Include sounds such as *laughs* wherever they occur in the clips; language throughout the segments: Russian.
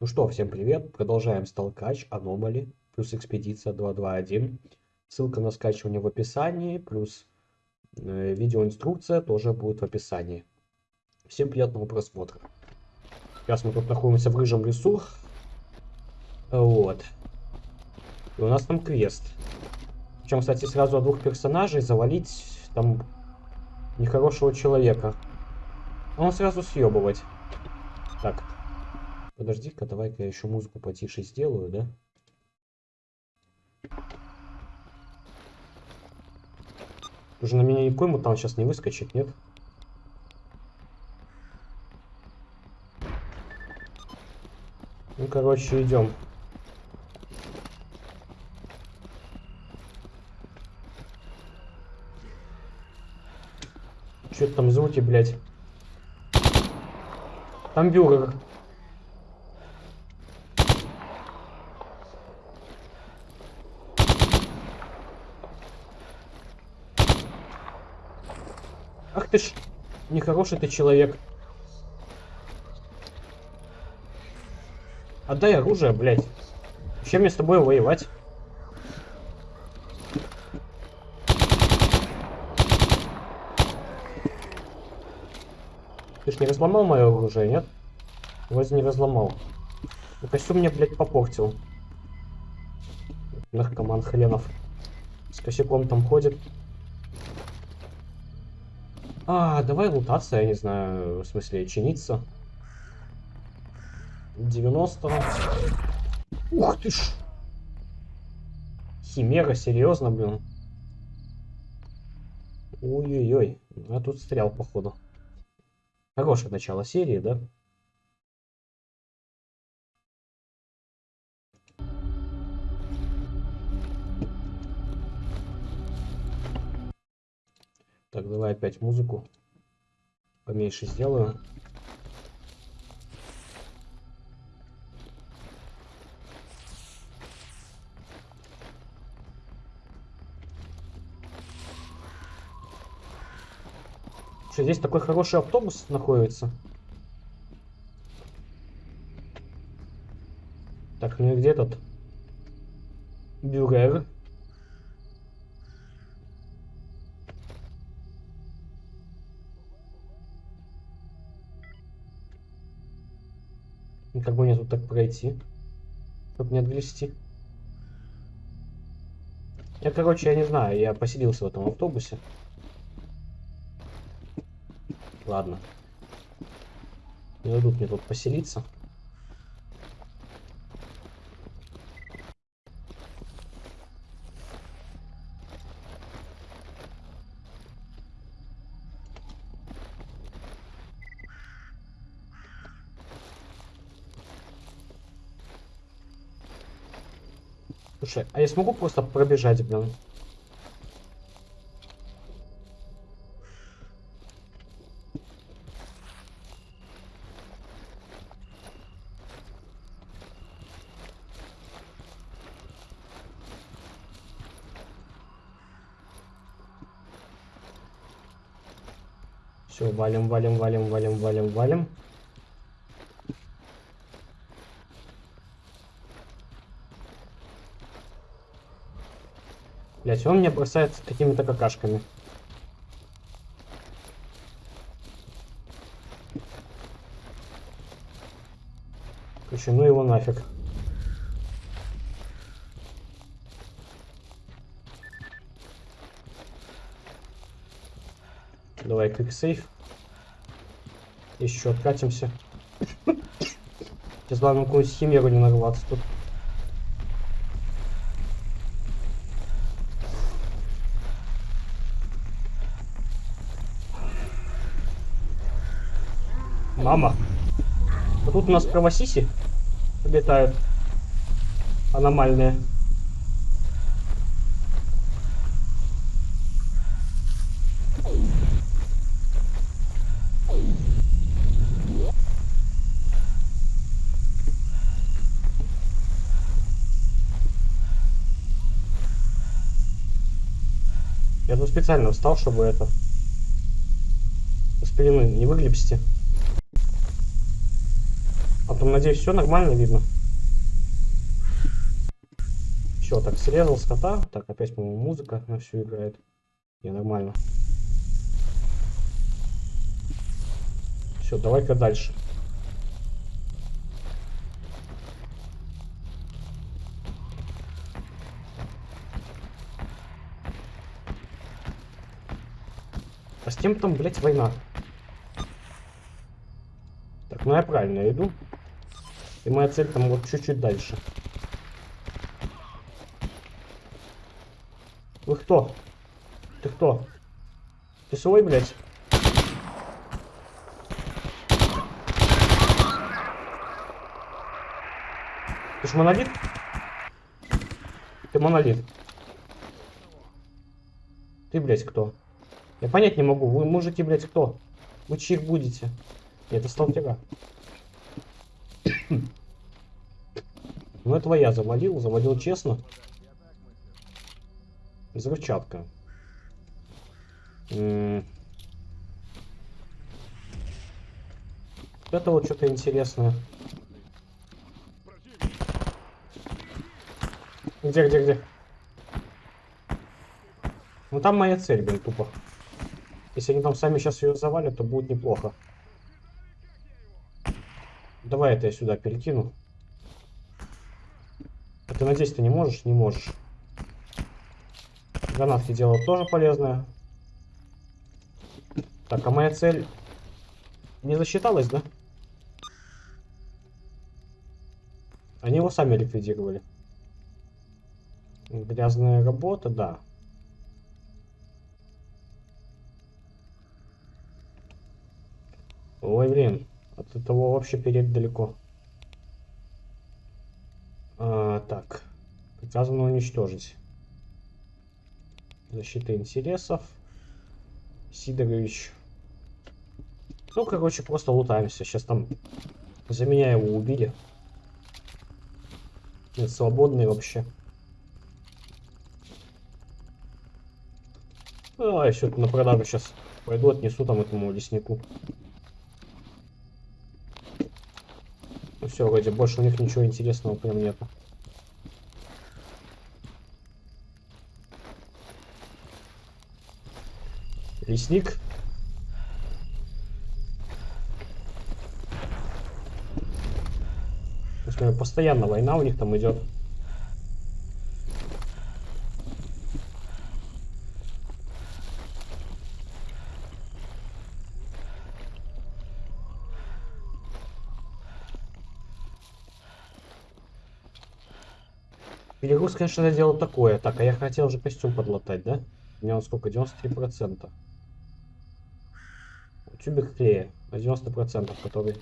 Ну что, всем привет. Продолжаем сталкач, аномали, плюс экспедиция 221. Ссылка на скачивание в описании, плюс э, видеоинструкция тоже будет в описании. Всем приятного просмотра. Сейчас мы тут находимся в рыжем лесу. Вот. И у нас там квест. Причем, кстати, сразу от двух персонажей завалить там нехорошего человека. Он сразу съебывать. Так. Подожди-ка, давай-ка я еще музыку потише сделаю, да? Уже на меня никакой мутант сейчас не выскочит, нет? Ну, короче, идем. Это там звуки, блядь? Там бюргер. Ах ты ж, нехороший ты человек. Отдай оружие, блядь. Чем мне с тобой воевать? Ты ж не разломал мое оружие, нет? Вроде не разломал. Ну, костюм мне, блядь, попортил. Наркоман хренов. С косяком там ходит. А, давай лутаться, я не знаю, в смысле, чиниться. 90 Ух ты ж! Химера, серьезно, блин. Ой-ой-ой. А тут стрял, походу. Хорошее начало серии, да? Так, давай опять музыку поменьше сделаю. Что, здесь такой хороший автобус находится? Так, ну и где этот? Бюрер. И как бы мне тут так пройти? Чтобы не отгрести. Я, короче, я не знаю, я поселился в этом автобусе. Ладно. Не дадут мне тут поселиться. Слушай, а я смогу просто пробежать, блин? Все, валим, валим, валим, валим, валим, валим. Блять, он меня бросает какими-то какашками. Короче, ну его нафиг. Давай квиксейв. Еще откатимся. Сейчас главное какую-нибудь химеру не нарваться тут. Мама. Вот тут у нас кровосиси летают. Аномальные. Я тут специально встал, чтобы это... С пелены не выглебсти. Там, надеюсь, все нормально видно. Все, так, срезал скота. Так, опять, по-моему, музыка на всю играет. Не, нормально. Все, давай-ка дальше. А с кем там, блядь, война? Так, ну я правильно иду. И моя цель там вот чуть-чуть дальше. Вы кто? Ты кто? Ты свой, блядь? Ты ж монолит? Ты монолит. Ты, блядь, кто? Я понять не могу. Вы мужики, блядь, кто? Вы чьих будете? Это сталкера. Ну, этого я завалил. Завалил честно. Взрывчатка. М Это вот что-то интересное. Где, где, где? Ну там моя цель, блин, тупо. Если они там сами сейчас ее завалят, то будет неплохо. Давай это я сюда перекину. Ты надеюсь, ты не можешь? Не можешь. Гранатки делают тоже полезное. Так, а моя цель не засчиталась, да? Они его сами ликвидировали. Грязная работа, да. Ой, блин. От этого вообще перед далеко. А, так. Приказано уничтожить. Защита интересов. Сидорович. Ну, короче, просто лутаемся. Сейчас там за меня его убили. Нет, свободный вообще. А, еще на продажу сейчас пойду отнесу там этому леснику. Ну все, вроде больше у них ничего интересного прям нету. Лесник. Постоянно война у них там идет. Перегруз, конечно, дело такое. Так, а я хотел уже костюм подлатать, да? У меня он сколько? 93%. Тюбик клея на 90%, который...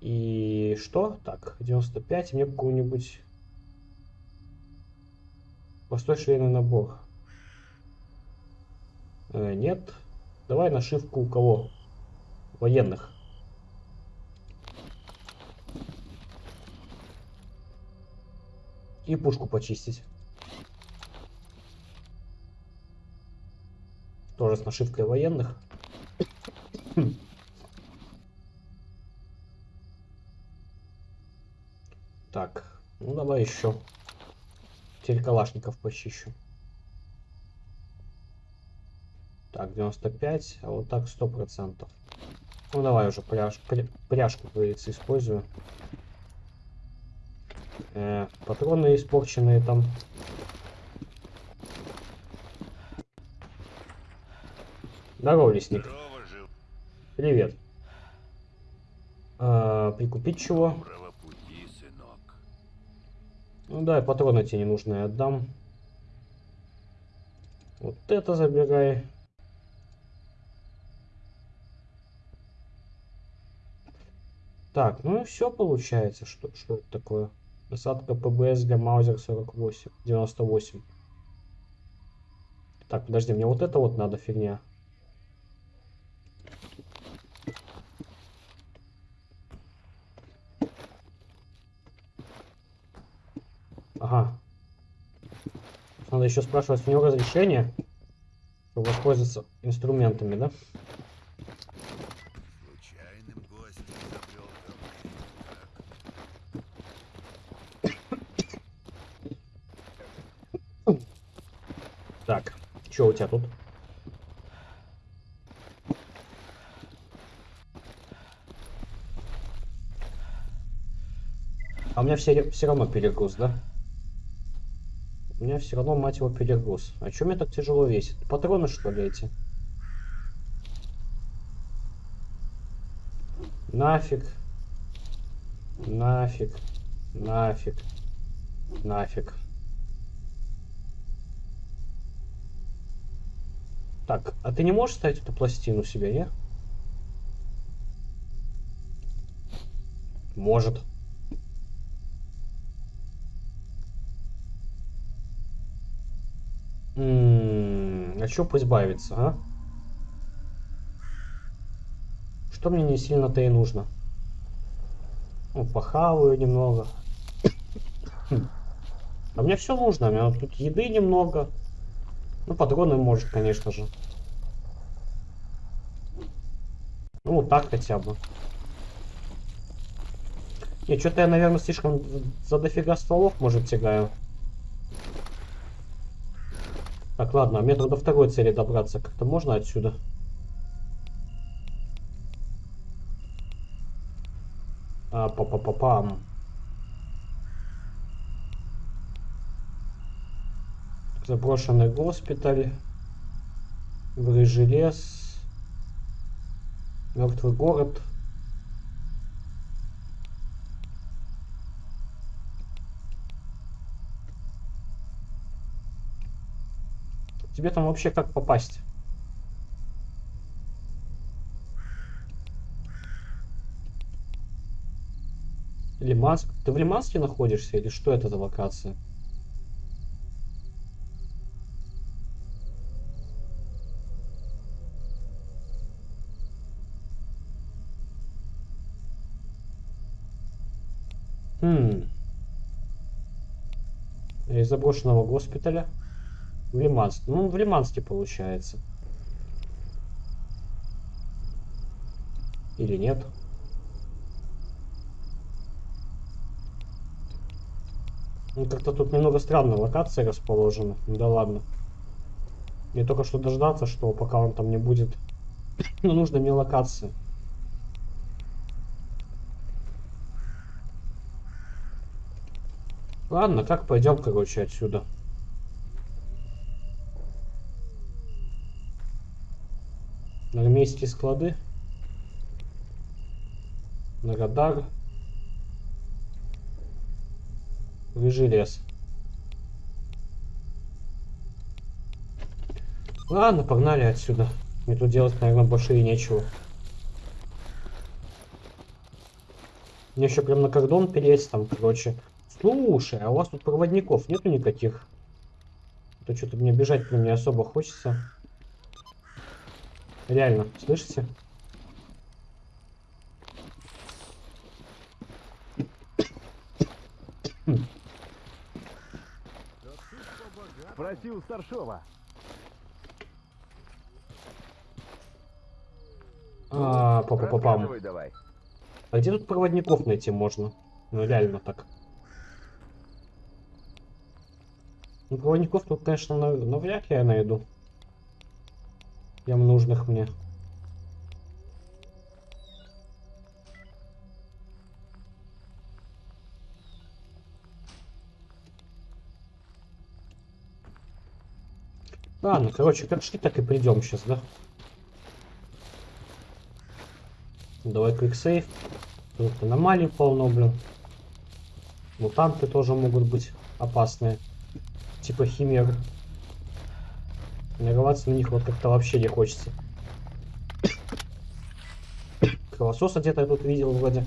И что? Так, 95. Мне какой-нибудь... Простой швейный набор. Э, нет. Давай нашивку у кого? Военных. И пушку почистить. Тоже с нашивкой военных. Так, ну давай еще. Теперь почищу. Так, 95, а вот так 100%. Ну давай уже пряж, пря, пряжку, говорится, использую. Э, патроны испорченные там. Здорово, лесник. Здорово. Привет. А, прикупить чего? Пути, сынок. Ну да, патроны тебе ненужные отдам. Вот это забирай. Так, ну и все получается. Что, что это такое? Насадка ПБС для Маузер 48, 98. Так, подожди, мне вот это вот надо фигня. Ага. Надо еще спрашивать у него разрешение, чтобы воспользоваться инструментами, да? Так, что у тебя тут? А у меня все, все равно перегруз, да? У меня все равно, мать его, перегруз. А что мне так тяжело весит? Патроны, что ли, эти? Нафиг. Нафиг. Нафиг. Нафиг. Так, а ты не можешь ставить эту пластину себе, не? Может. Чё избавиться, а? Что мне не сильно-то и нужно? Ну, похаваю немного. *coughs* А мне все нужно. У меня тут еды немного. Ну, патроны может, конечно же. Ну, вот так хотя бы. Не, что-то я, наверное, слишком за дофига стволов, может, тягаю. Так, ладно, а мне до второй цели добраться как-то можно отсюда? А, па па па пам Заброшенный госпиталь. Рыжий лес. Мертвый город. Тебе там вообще как попасть? Лиманск. Ты в Лиманске находишься или что это за локация? Хм. Из заброшенного госпиталя. В Лиманске. Ну, в Лиманске получается. Или нет? Ну, как-то тут немного странная локация расположена. Да ладно. Мне только что дождаться, что пока он там не будет. *coughs* Но нужно мне локация. Ладно, как пойдем, короче, отсюда. Армейские склады. Радар. Рыжий лес. Ладно, погнали отсюда. Мне тут делать, наверное, больше и нечего. Мне еще прям на кордон пересть там, короче. Слушай, а у вас тут проводников нету никаких? А то что-то мне бежать прям не особо хочется. Реально, слышите? Спроси у старшова. А, папа, давай. А где тут проводников найти можно? Ну реально так. Ну, проводников тут, конечно, нав- навряд ли я найду. Прям нужных мне. Ладно, короче, как шли, так и придем сейчас, да? Давай квиксейв. Тут аномалий полно, блин. Мутанты тоже могут быть опасные. Типа химер. Тренироваться на них вот как-то вообще не хочется. Кровососа где-то я тут видел вроде.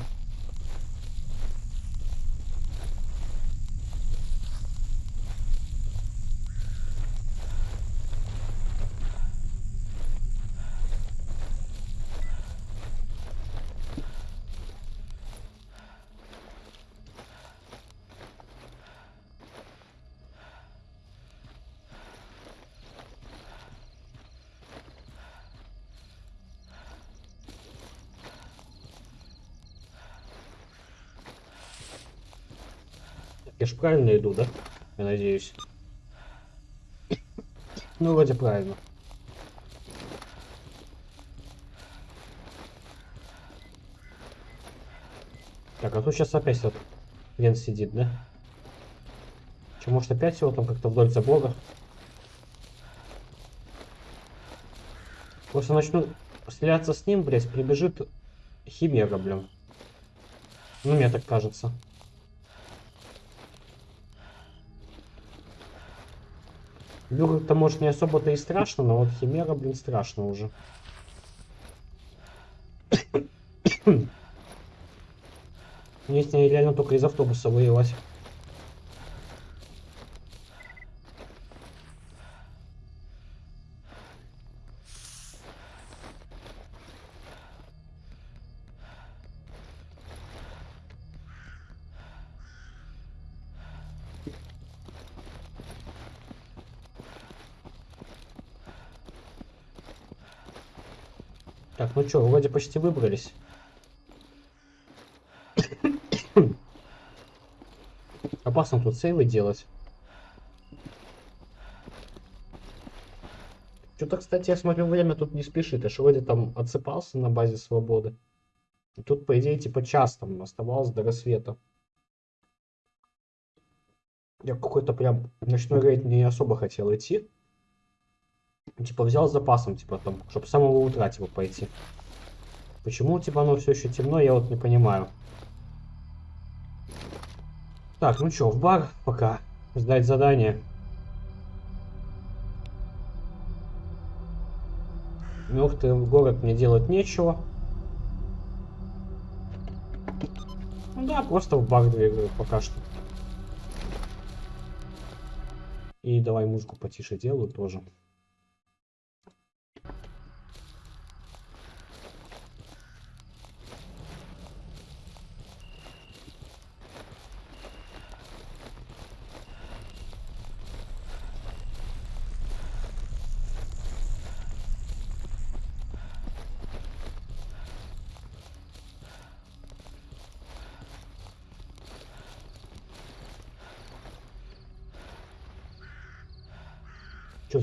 Правильно иду, да? Я надеюсь. Ну, вроде правильно. Так, а тут сейчас опять вот Вен сидит, да? Че, может опять его там как-то вдоль забора? Просто начну стреляться с ним, блядь, прибежит Химера, блин. Ну, мне так кажется. Люрк-то, может, не особо-то и страшно, но вот Химера, блин, страшно уже. *coughs* Мне с ней реально только из автобуса воевать. Так, ну что, вроде почти выбрались. *coughs* Опасно тут сейвы делать. Что-то, кстати, я смотрю, время тут не спешит. Аж вроде там отсыпался на базе свободы. И тут, по идее, типа час там оставалось до рассвета. Я какой-то прям ночной рейд не особо хотел идти. Типа взял с запасом, типа там, чтобы с самого утра типа пойти. Почему типа оно все еще темно, я вот не понимаю. Так, ну что, в бар пока. Сдать задание. Мертвый город мне делать нечего. Ну да, просто в бар двигаю пока что. И давай музыку потише делаю тоже.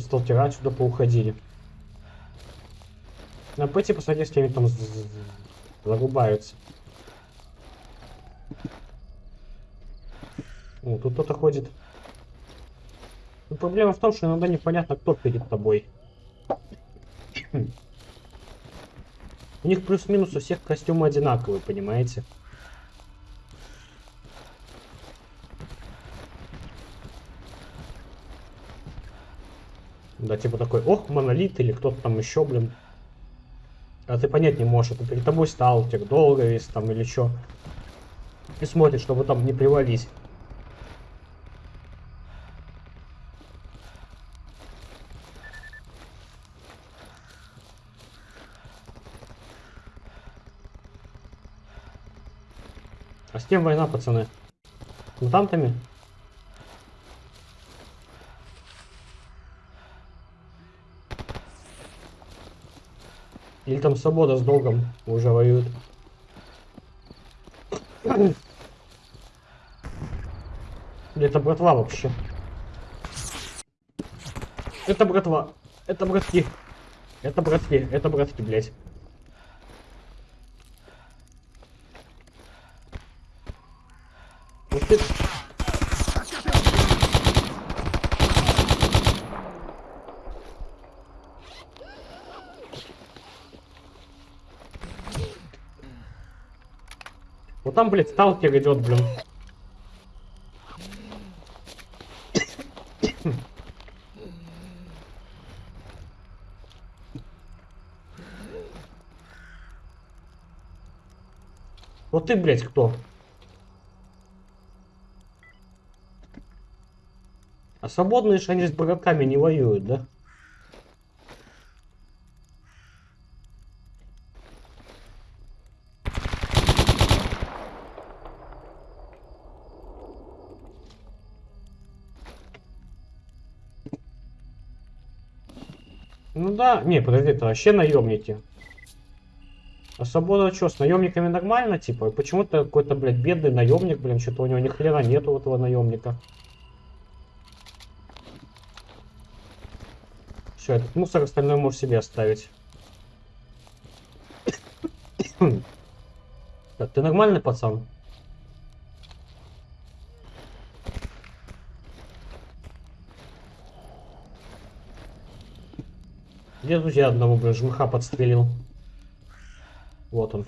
Сталкера отсюда поуходили. На пойти посмотреть, с кем там зарубаются. О, тут кто-то ходит. Но проблема в том, что иногда непонятно, кто перед тобой. У них плюс-минус у всех костюмы одинаковые, понимаете? Да, типа такой, ох, монолит или кто-то там еще, блин. А ты понять не можешь, это перед тобой сталкер, долго весь там или что. И смотрит, чтобы там не привались. А с кем война, пацаны? Мутантами? Или там свобода с долгом уже воюют. Это братва вообще. Это братва. Это братки. Это братки. Это братки, блядь. Вот ты... Вот там, блядь, сталкер идет, блин. Вот ты, блядь, кто? А свободные же они с богаками не воюют, да? Ну да, не, подожди, это вообще наемники. А свобода что, с наемниками нормально, типа? Почему-то какой-то, блядь, бедный наемник, блин, что-то у него ни хрена нету этого наемника. Все, этот мусор остальное можешь себе оставить. *coughs* Так, ты нормальный пацан? Я одного, блин, жмыха подстрелил? Вот он.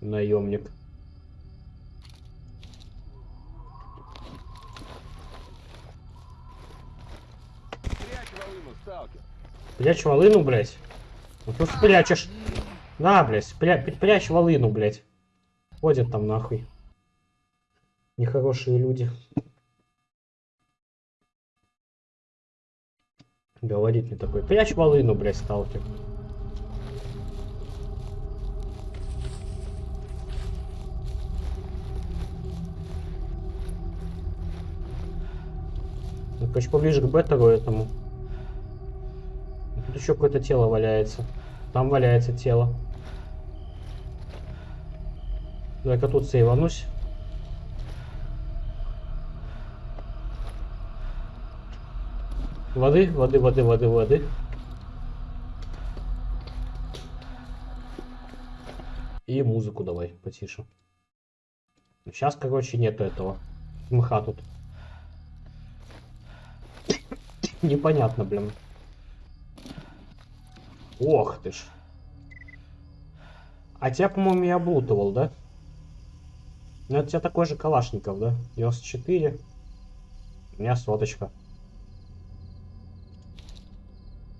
Наемник. Прячь волыну, блядь. Ну тут спрячешь. На, блядь, спря прячь волыну, блядь. Ходят там нахуй. Нехорошие люди. Говорит мне такой, прячь волыну, блядь, сталкер. Ну, короче, поближе к беттеру этому. Тут еще какое-то тело валяется. Там валяется тело. Давай-ка тут сейванусь. Воды, воды, воды, воды, воды. И музыку давай потише. Сейчас, короче, нету этого. Мха тут. Непонятно, блин. Ох ты ж. А тебя, по-моему, я облутывал, да? Ну, это у тебя такой же Калашников, да? 94. У меня соточка.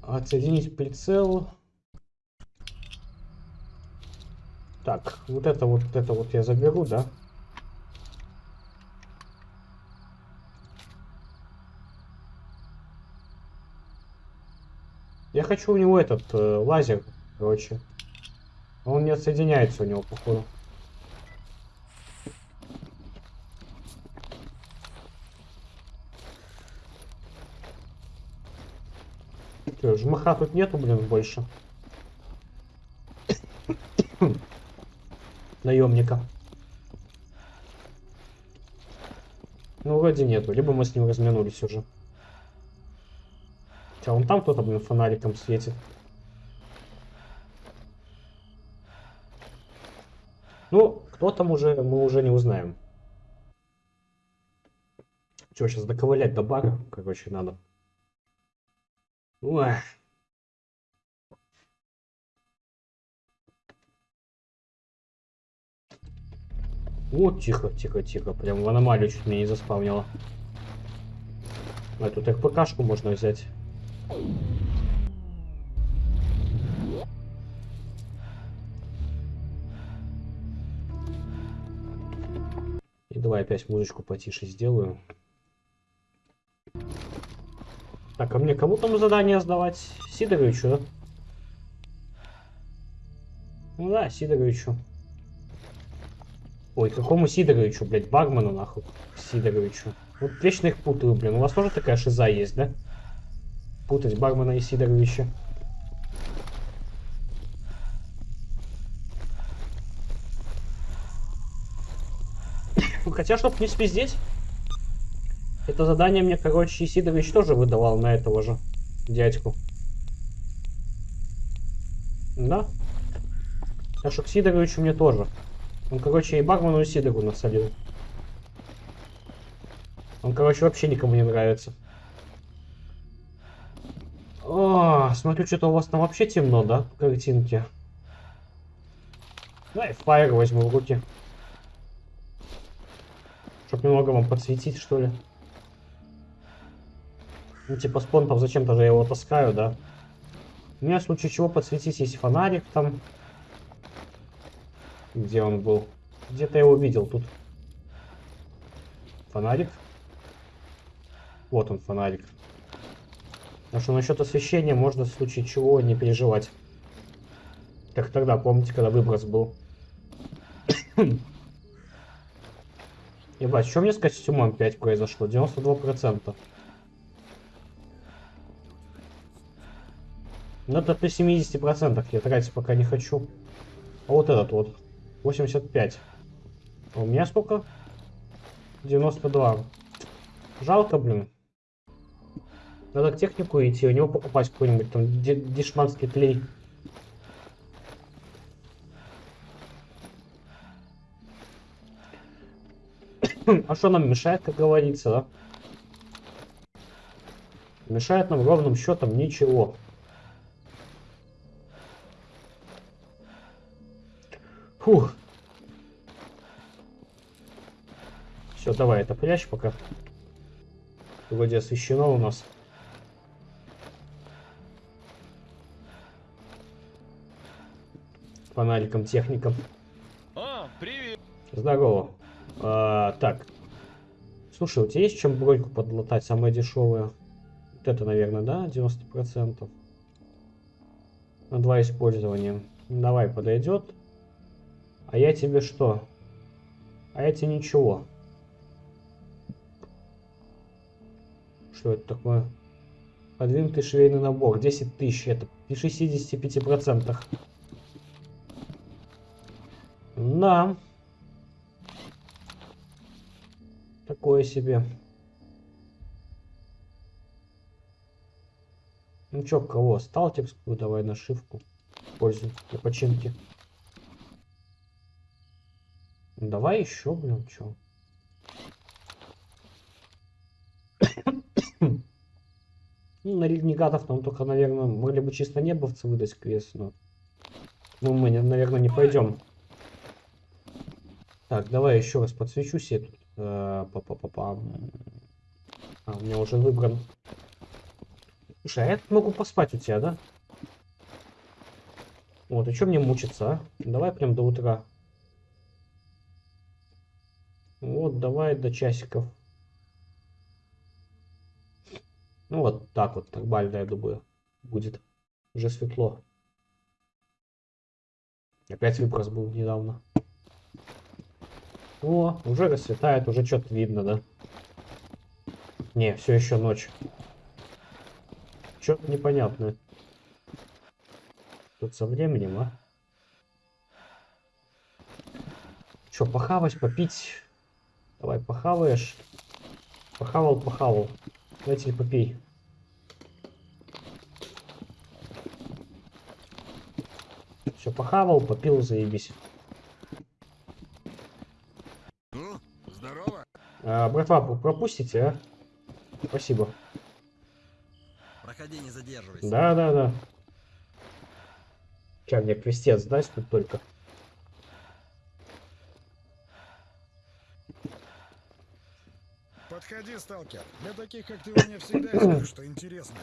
Отсоединить прицел. Так, вот это вот, это вот я заберу, да? Я хочу у него этот э, лазер, короче. Он не отсоединяется у него, походу. Жмыха тут нету, блин, больше. Наемника. Ну, вроде нету. Либо мы с ним разминулись уже. Че, он там кто-то, блин, фонариком светит. Ну, кто там уже, мы уже не узнаем. Че, сейчас доковылять до бара, короче, надо. Ой. Вот, тихо, тихо, тихо. Прям в аномалию чуть меня не заспавнило. А тут РПКшку можно взять. И давай опять музычку потише сделаю. Так, а мне кому там задание сдавать? Сидоровичу, да? Ну да, Сидоровичу. Ой, какому Сидоровичу, блядь, Багману нахуй. Сидоровичу. Вот вечно их путаю, блин. У вас тоже такая шиза есть, да? Путать Багмана и Сидоровича. Хотя, чтоб не спиздеть, это задание мне, короче, Сидорович тоже выдавал на этого же дядьку. Да? Так что к Сидоровичу мне тоже. Он, короче, и Бармену, и Сидору насолил. Он, короче, вообще никому не нравится. О, смотрю, что-то у вас там вообще темно, да, в картинке. Давай фаер возьму в руки. Чтоб немного вам подсветить, что ли. Ну, типа, с понтом зачем-то же я его таскаю, да? У меня в случае чего подсветить есть фонарик там. Где он был? Где-то я его видел тут. Фонарик. Вот он, фонарик. Так что насчет освещения можно в случае чего не переживать. Как тогда, помните, когда выброс был? *coughs* Ебать, что мне с костюмом 5 произошло? 92%. Ну это при 70% я тратить пока не хочу. А вот этот вот. 85. А у меня сколько? 92. Жалко, блин. Надо к технику идти, у него покупать какой-нибудь там дешманский клей. А что нам мешает, как говорится, да? Мешает нам ровным счетом ничего. Фух. Все, давай это прячь пока. Вроде освещено у нас. Фонариком, техником. А, привет. Здорово. А, так. Слушай, у тебя есть чем броньку подлатать, самое дешевое? Вот это, наверное, да? 90%. На два использования. Давай, подойдет. А я тебе что? А я тебе ничего. Что это такое? Подвинутый швейный набор. 10 тысяч. Это при 65%. Да. Такое себе. Ну чё, кого? Сталкерскую давай нашивку. Пользуй для починки. Давай еще, блин, чё. *coughs* Ну, на регнегатов нам только, наверное, могли бы чисто небовцы выдать квест, но... Ну, мы, наверное, не пойдем. Так, давай еще раз подсвечу себе тут. Э, Па-па-па-пам. А, у меня уже выбран. Слушай, а я могу поспать у тебя, да? Вот, и что мне мучиться, а? Давай прям до утра. Вот, давай до часиков. Ну, вот так вот, нормально, я думаю, будет. Уже светло. Опять выброс был недавно. О, уже расцветает, уже что-то видно, да? Не, все еще ночь. Что-то непонятное. Тут со временем, а? Че, похавать, попить? Давай, похаваешь. Похавал, похавал. Давайте попей. Все, похавал, попил, заебись. Ну, здорово. А, братва, пропустите, а? Спасибо. Проходи, не задерживайся. Да, да, да. Сейчас мне крестец даст тут только. Подходи, сталкер. Для таких, как ты, у меня всегда есть кое-что *clears throat* интересное.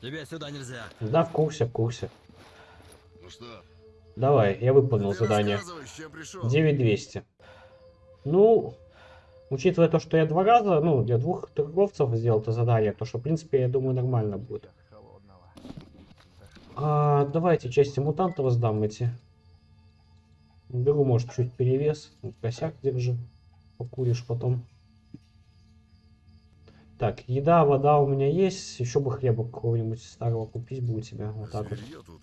Тебе сюда нельзя. Да, в курсе, в курсе. Ну что? Давай, я выполнил ты задание. рассказывай, с чем пришел. 9200. Ну, учитывая то, что я два раза, ну, для двух торговцев сделал это задание, то что, в принципе, я думаю, нормально будет. А, давайте части мутантов сдам эти. Беру, может, чуть перевес. Косяк держи. Покуришь потом. Так, еда, вода у меня есть. Еще бы хлеба какого-нибудь старого купить бы у тебя. Вот так вот. Тут.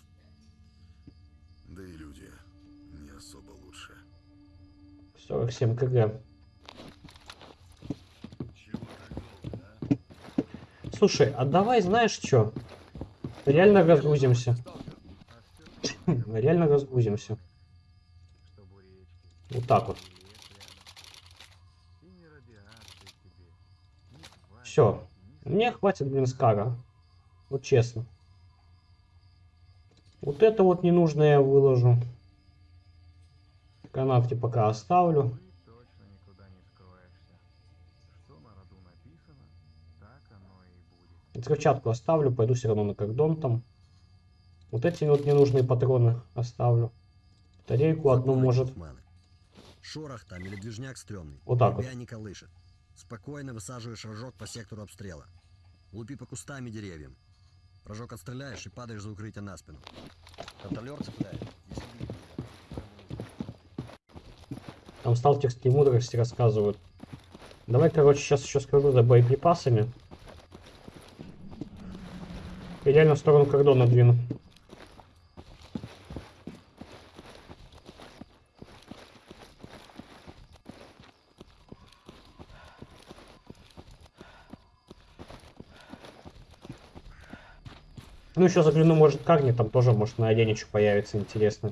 Да и люди не особо лучше. 47 кг. А? Слушай, а давай, знаешь что? *laughs* Реально разгрузимся. Реально разгрузимся. Вот так вот. Все. Мне хватит, блин, скара. Вот честно. Вот это вот ненужное я выложу. Канавки пока оставлю. Взрывчатку оставлю, пойду все равно на кордон там. Вот эти вот ненужные патроны оставлю. Батарейку одну может. Шорох там или движняк стрёмный. Вот так вот. Тебя не колышет. Спокойно высаживаешь рожок по сектору обстрела. Лупи по кустам и деревьям. Рожок отстреляешь и падаешь за укрытие на спину. Контролер цепляет. Там сталкерские мудрости рассказывают. Давай, короче, сейчас еще скажу за боеприпасами. И реально в сторону кордона двину. Ну, еще загляну, может, Карни, там тоже, может, на что появится интересно.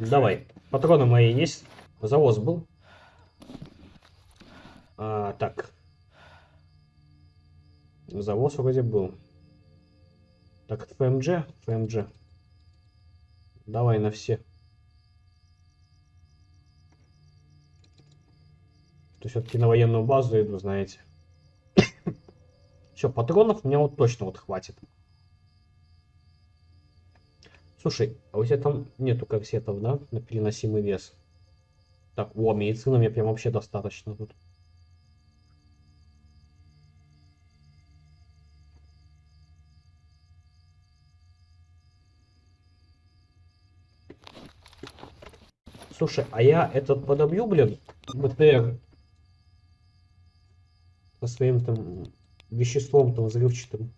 Давай. Патроны мои есть. Завоз был. А, так. Завоз вроде был. Так, ФМГ? ФМГ. Давай на все. То все-таки на военную базу иду, знаете. *coughs* Все, патронов мне вот точно вот хватит. Слушай, а у тебя там нету корсетов, да? На переносимый вес. Так, о, медицина мне прям вообще достаточно тут. Слушай, а я этот подобью, блин, БТР своим там веществом там взрывчатым.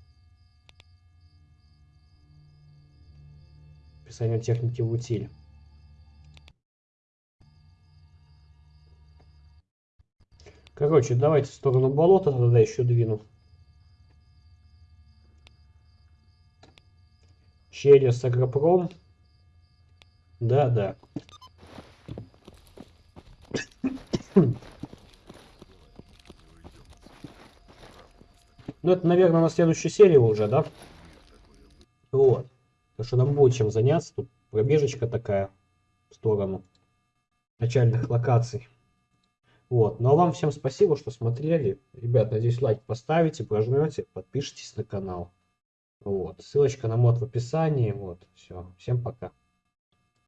Описание техники в утиль. Короче, давайте в сторону болота тогда еще двину. Через Агропром. Да, да. Ну, это, наверное, на следующей серии уже, да? Вот. Так что нам будет чем заняться. Тут пробежечка такая в сторону начальных локаций. Вот. Ну а вам всем спасибо, что смотрели. Ребят, надеюсь, лайк поставите, прожмете, подпишитесь на канал. Вот. Ссылочка на мод в описании. Вот. Все. Всем пока.